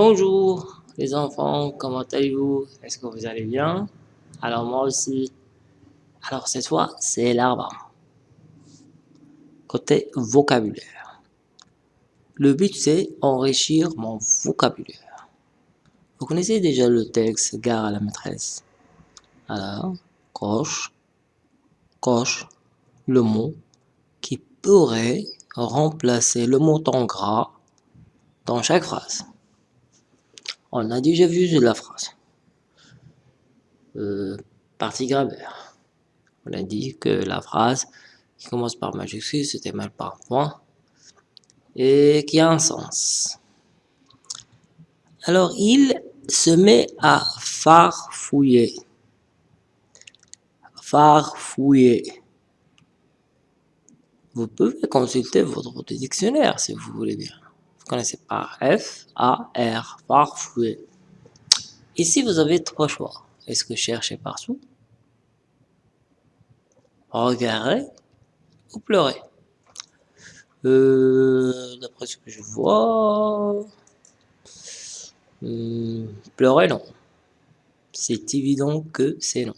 Bonjour les enfants, comment allez-vous? Est-ce que vous allez bien? Alors moi aussi. Alors cette fois, c'est l'arbre. Côté vocabulaire. Le but c'est enrichir mon vocabulaire. Vous connaissez déjà le texte Gare à la maîtresse Alors, coche, coche le mot qui pourrait remplacer le mot en gras dans chaque phrase. On a déjà vu la phrase. Euh, partie grammaire. On a dit que la phrase qui commence par majuscule, c'était mal par point, et qui a un sens. Alors, il se met à farfouiller. Farfouiller. Vous pouvez consulter votre dictionnaire si vous voulez bien connaissez pas F, A, R, farfouiller. Ici, vous avez trois choix. Est-ce que chercher partout Regarder ou pleurer euh, D'après ce que je vois... Euh, pleurer, non. C'est évident que c'est non.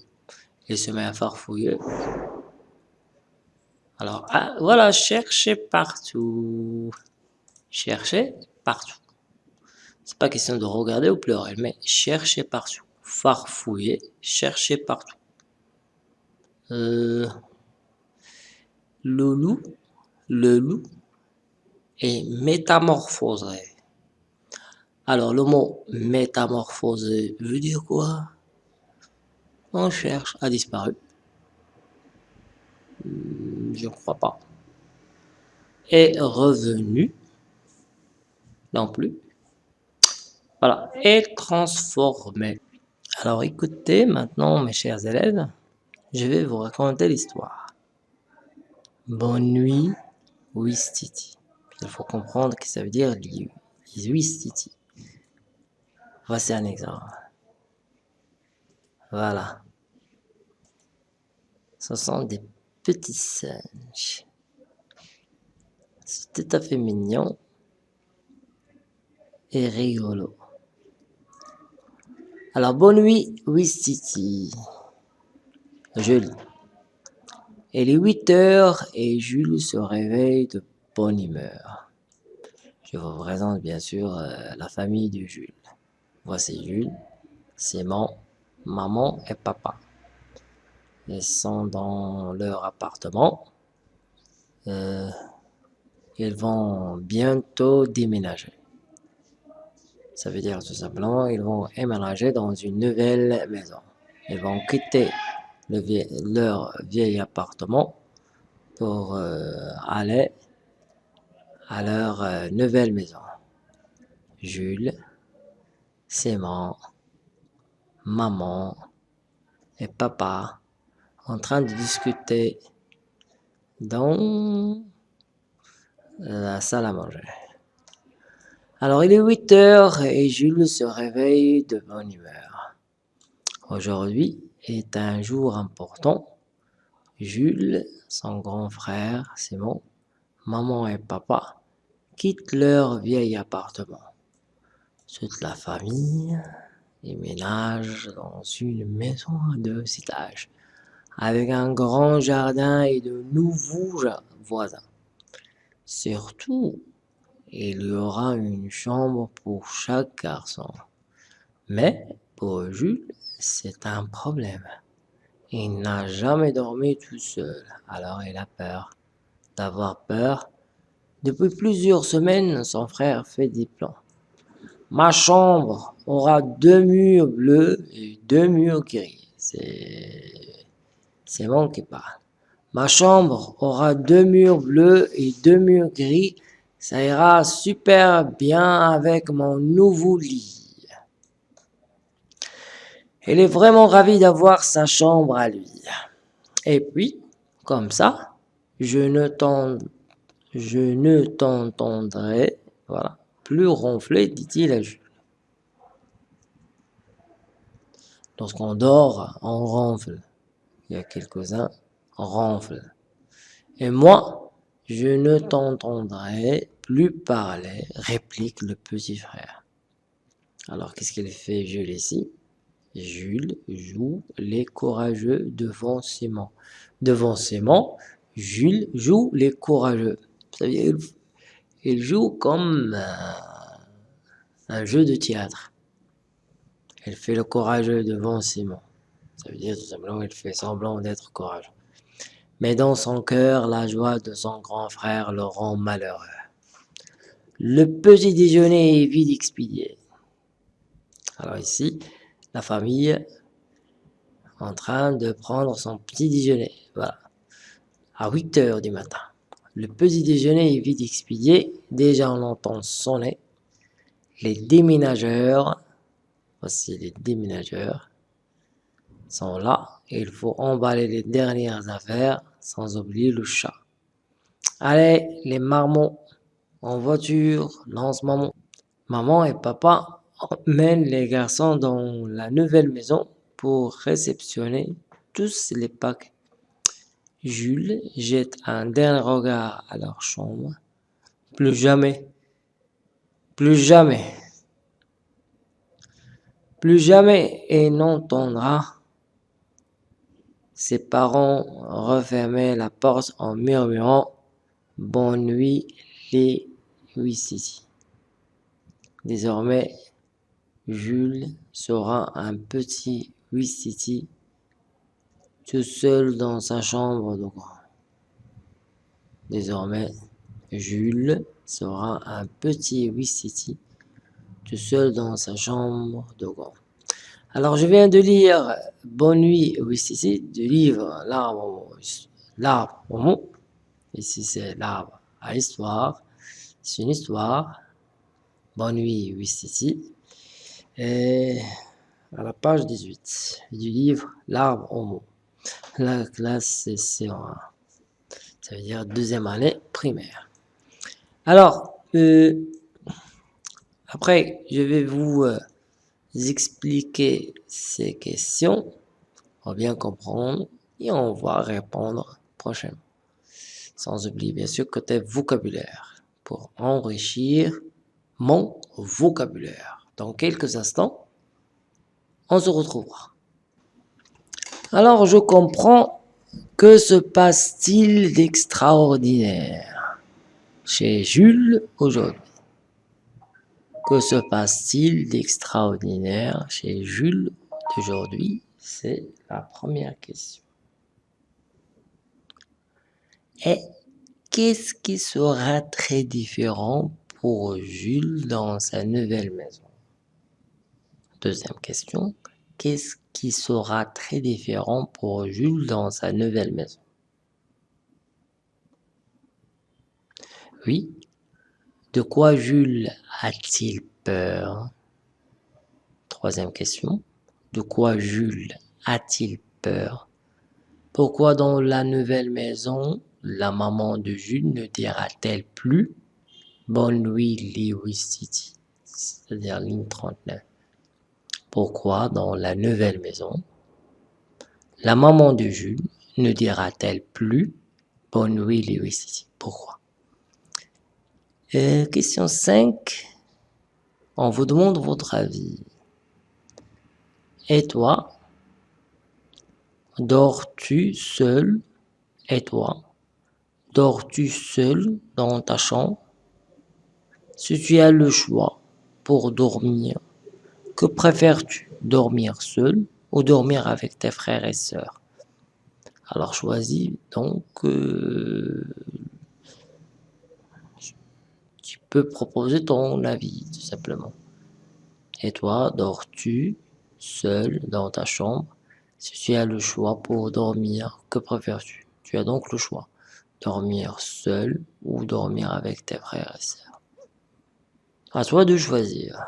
Il se met à farfouiller. Alors, ah, voilà, chercher partout chercher partout. C'est pas question de regarder ou pleurer, mais chercher partout. Farfouiller, chercher partout. Euh, le loup, le loup est métamorphosé. Alors le mot métamorphosé veut dire quoi? On cherche a disparu. Hmm, je ne crois pas. Est revenu non plus. Voilà, et transformer. Alors écoutez maintenant mes chers élèves, je vais vous raconter l'histoire. Bonne nuit, Wistiti. Il faut comprendre que ça veut dire Wistiti. Voici un exemple. Voilà. Ce sont des petits singes. C'est tout à fait mignon et rigolo. Alors, bonne nuit, Wistiti. Jules. Il est 8 heures et Jules se réveille de bonne humeur. Je vous présente bien sûr euh, la famille de Jules. Voici Jules, Simon, maman et papa. Ils sont dans leur appartement. Euh, ils vont bientôt déménager. Ça veut dire tout simplement, ils vont éménager dans une nouvelle maison. Ils vont quitter leur vieil appartement pour euh, aller à leur euh, nouvelle maison. Jules, Simon, maman et papa en train de discuter dans la salle à manger. Alors il est 8 heures et Jules se réveille de bonne humeur. Aujourd'hui est un jour important. Jules, son grand frère Simon, maman et papa quittent leur vieil appartement. Toute la famille déménage dans une maison à deux étages, avec un grand jardin et de nouveaux voisins. Surtout, il y aura une chambre pour chaque garçon. Mais pour Jules, c'est un problème. Il n'a jamais dormi tout seul, alors il a peur. D'avoir peur, depuis plusieurs semaines, son frère fait des plans. Ma chambre aura deux murs bleus et deux murs gris. C'est bon qui parle. Ma chambre aura deux murs bleus et deux murs gris ça ira super bien avec mon nouveau lit. Il est vraiment ravi d'avoir sa chambre à lui. Et puis, comme ça, je ne t'entendrai voilà, plus ronfler, dit-il à Jules. Lorsqu'on dort, on ronfle. Il y a quelques-uns ronflent. Et moi, je ne t'entendrai plus parler, réplique le petit frère. Alors, qu'est-ce qu'il fait Jules ici Jules joue les courageux devant Simon. Devant Simon, Jules joue les courageux. Ça veut dire il joue comme un jeu de théâtre. Il fait le courageux devant Simon. Ça veut dire tout simplement qu'il fait semblant d'être courageux. Mais dans son cœur, la joie de son grand frère le rend malheureux. Le petit déjeuner est vite expédié. Alors ici, la famille en train de prendre son petit déjeuner. Voilà. À 8 heures du matin. Le petit déjeuner est vite expédié. Déjà, on entend sonner. Les déménageurs, voici les déménageurs, sont là. il faut emballer les dernières affaires, sans oublier le chat. Allez, les marmots, en voiture, lance maman. Maman et papa emmènent les garçons dans la nouvelle maison pour réceptionner tous les paquets. Jules jette un dernier regard à leur chambre. Plus jamais, plus jamais, plus jamais il n'entendra ses parents refermer la porte en murmurant « Bonne nuit les City. Désormais, Jules sera un petit City tout seul dans sa chambre de grand. Désormais, Jules sera un petit City tout seul dans sa chambre de grand. Alors, je viens de lire Bonne nuit City du livre L'arbre au mot. Ici, c'est l'arbre à l'histoire. C'est une histoire. Bonne nuit City. Et à la page 18 du livre L'arbre au mot. La classe, c'est un Ça veut dire deuxième année primaire. Alors, euh, après, je vais vous euh, expliquer ces questions pour bien comprendre et on va répondre prochainement. Sans oublier bien sûr côté vocabulaire pour enrichir mon vocabulaire. Dans quelques instants, on se retrouvera. Alors je comprends que se passe-t-il d'extraordinaire chez Jules aujourd'hui? Que se passe-t-il d'extraordinaire chez Jules d'aujourd'hui? C'est la première question. Et qu'est-ce qui sera très différent pour Jules dans sa nouvelle maison? Deuxième question, qu'est-ce qui sera très différent pour Jules dans sa nouvelle maison? Oui, de quoi Jules a-t-il peur? Troisième question, de quoi Jules a-t-il peur? Pourquoi dans la nouvelle maison, la maman de Jules ne dira-t-elle plus « Bonne nuit, Lewis City », c'est-à-dire ligne 39 pourquoi dans la nouvelle maison, la maman de Jules ne dira-t-elle plus « Bonne nuit Lewis Pourquoi? Euh, Question 5. On vous demande votre avis. Et toi? Dors-tu seul? Et toi? Dors-tu seul dans ta chambre? Si tu as le choix pour dormir que préfères-tu, dormir seul ou dormir avec tes frères et sœurs? Alors choisis donc, euh, tu peux proposer ton avis tout simplement. Et toi, dors-tu seul dans ta chambre? Si tu as le choix pour dormir, que préfères-tu? Tu as donc le choix, dormir seul ou dormir avec tes frères et sœurs? À toi de choisir.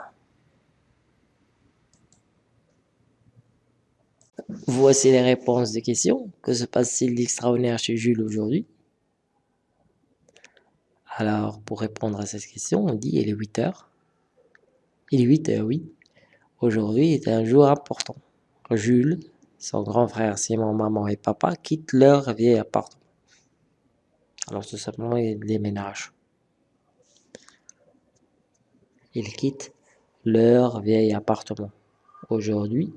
Voici les réponses des questions. Que se passe-t-il d'extraordinaire chez Jules aujourd'hui? Alors, pour répondre à cette question, on dit il est 8 heures. Il est 8 heures, oui. Aujourd'hui est un jour important. Jules, son grand frère Simon, maman et papa quittent leur vieil appartement. Alors tout simplement, ils déménagent. Ils quittent leur vieil appartement. Aujourd'hui,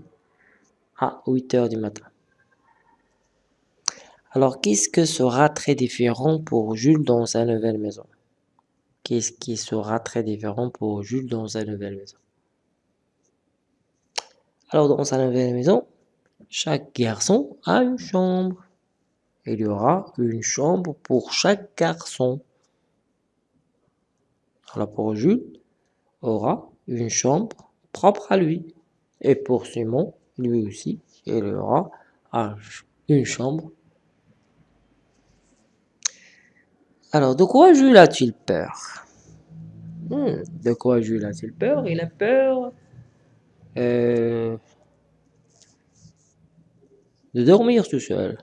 à 8 heures du matin. Alors, qu'est-ce que sera très différent pour Jules dans sa nouvelle maison? Qu'est-ce qui sera très différent pour Jules dans sa nouvelle maison? Alors, dans sa nouvelle maison, chaque garçon a une chambre. Il y aura une chambre pour chaque garçon. Alors, pour Jules, aura une chambre propre à lui. Et pour Simon, lui aussi, il aura une chambre. Alors, de quoi Jules a-t-il peur? Hmm, De quoi Jules a-t-il peur? Il a peur euh, de dormir tout seul.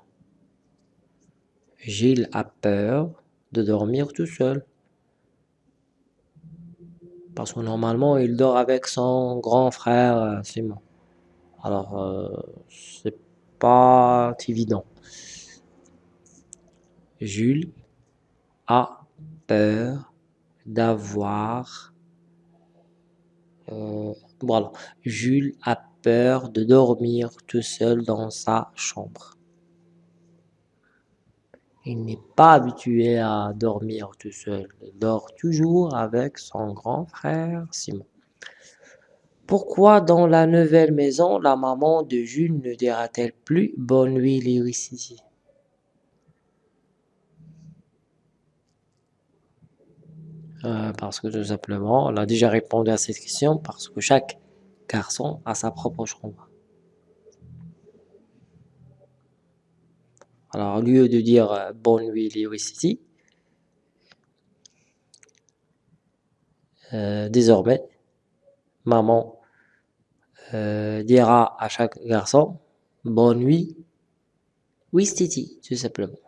Gilles a peur de dormir tout seul. Parce que normalement, il dort avec son grand frère euh, Simon. Alors, euh, c'est pas évident. Jules peur d'avoir... Euh, voilà. Jules a peur de dormir tout seul dans sa chambre. Il n'est pas habitué à dormir tout seul. Il dort toujours avec son grand frère Simon. Pourquoi dans la nouvelle maison, la maman de Jules ne dira-t-elle plus « Bonne nuit, Lewis euh, Parce que tout simplement, elle a déjà répondu à cette question, parce que chaque garçon a sa propre chambre. Alors, au lieu de dire euh, Bonne nuit, Lewis euh, désormais, maman dira à chaque garçon bonne nuit, oui Titi, tout simplement.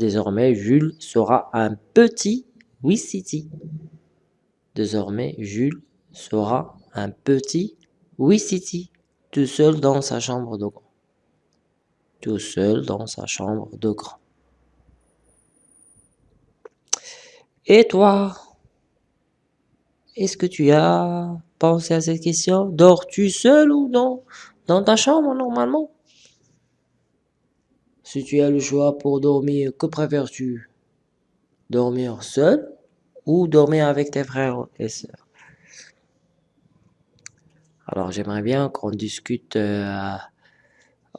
Désormais, Jules sera un petit Titi. Désormais, Jules sera un petit Titi, tout seul dans sa chambre de grand. Tout seul dans sa chambre de grand. Et toi est-ce que tu as pensé à cette question? Dors-tu seul ou non? Dans ta chambre, normalement? Si tu as le choix pour dormir, que préfères-tu? Dormir seul ou dormir avec tes frères et sœurs? Alors, j'aimerais bien qu'on discute euh,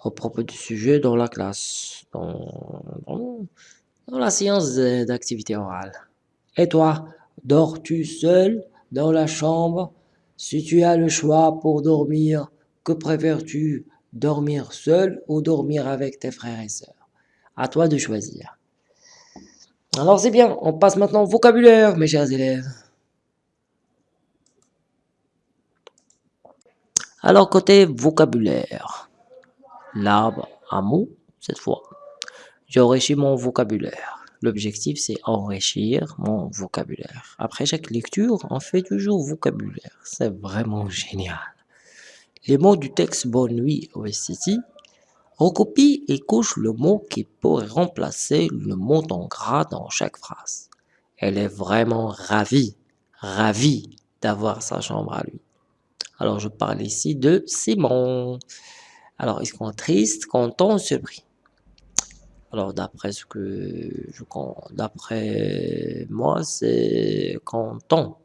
au propos du sujet dans la classe, dans, dans la séance d'activité orale. Et toi, dors-tu seul dans la chambre? Si tu as le choix pour dormir, que préfères-tu? Dormir seul ou dormir avec tes frères et sœurs À toi de choisir. Alors c'est bien, on passe maintenant au vocabulaire, mes chers élèves. Alors côté vocabulaire, l'arbre à mots, cette fois, j'ai enrichi mon vocabulaire. L'objectif, c'est enrichir mon vocabulaire. Après chaque lecture, on fait toujours vocabulaire. C'est vraiment génial. Les mots du texte Bonne nuit OSCT recopie et couche le mot qui pourrait remplacer le mot en gras dans chaque phrase. Elle est vraiment ravie, ravie d'avoir sa chambre à lui. Alors, je parle ici de Simon. Alors, est-ce qu'on est triste, content, surpris alors d'après ce que je d'après moi, c'est content.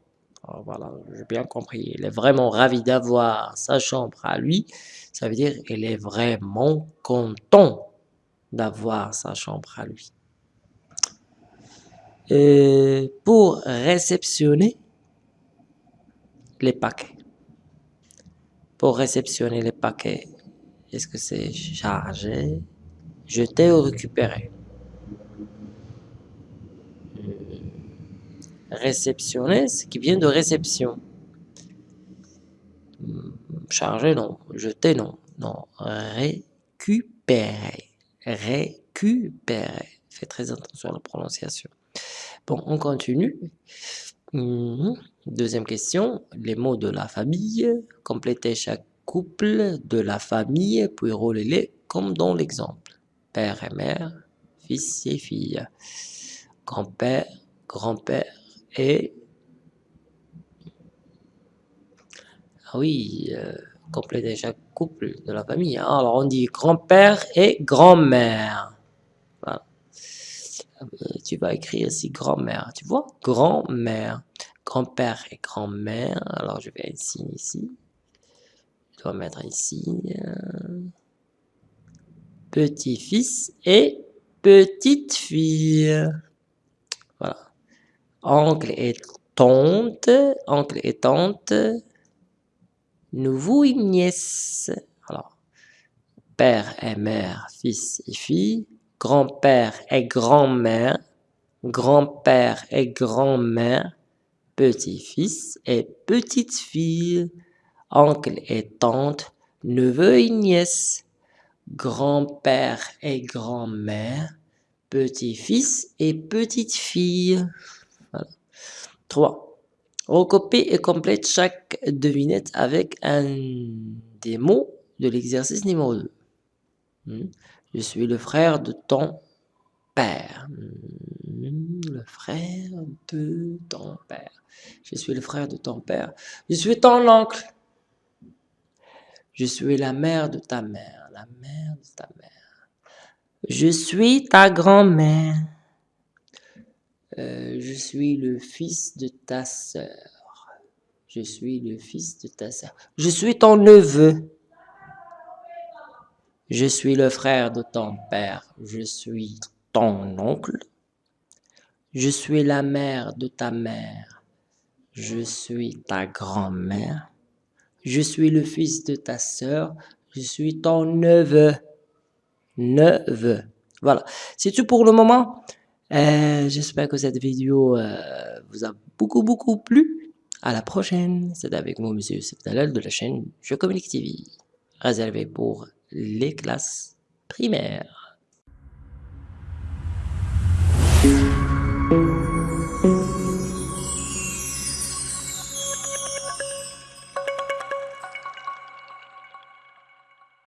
Alors, voilà, j'ai bien compris. Il est vraiment ravi d'avoir sa chambre à lui. Ça veut dire qu'il est vraiment content d'avoir sa chambre à lui. Pour réceptionner les paquets. Pour réceptionner les paquets, est-ce que c'est chargé? Jeter ou récupérer. Réceptionner, ce qui vient de réception. Charger, non. Jeter, non. Non. Récupérer. Récupérer. Faites très attention à la prononciation. Bon, on continue. Mhm. Deuxième question. Les mots de la famille. Complétez chaque couple de la famille, puis roulez-les comme dans l'exemple père et mère, fils et fille, grand-père, grand-père et... Ah oui, euh, compléter chaque couple de la famille. Alors on dit grand-père et grand-mère. Voilà. Euh, tu vas écrire ici grand-mère, tu vois? Grand-mère. Grand-père et grand-mère. Alors je vais ici, ici. Je dois mettre ici. Petit-fils et petite-fille. Oncle et tante. Oncle et tante. Nouveau et nièce. Alors, père et mère, fils et fille. Grand-père et grand-mère. Grand-père et grand-mère. Petit-fils et petite-fille. Oncle et tante. Neveu et nièce grand-père et grand-mère, petit-fils et petite-fille. Voilà. 3. Recopier et complète chaque devinette avec un des mots de l'exercice numéro 2. Hmm. Je suis le frère de ton père. Hmm. Le frère de ton père. Je suis le frère de ton père. Je suis ton oncle. Je suis la mère de ta mère, la mère de ta mère. Je suis ta grand-mère. Euh, je suis le fils de ta sœur. Je suis le fils de ta sœur. Je suis ton neveu. Je suis le frère de ton père. Je suis ton oncle. Je suis la mère de ta mère. Je suis ta grand-mère. Je suis le fils de ta sœur. Je suis ton neveu. Neveu. Voilà. C'est tout pour le moment. Euh, j'espère que cette vidéo euh, vous a beaucoup, beaucoup plu. À la prochaine. C'est avec moi, Monsieur Septalal de la chaîne Je Communique TV. Réservé pour les classes primaires.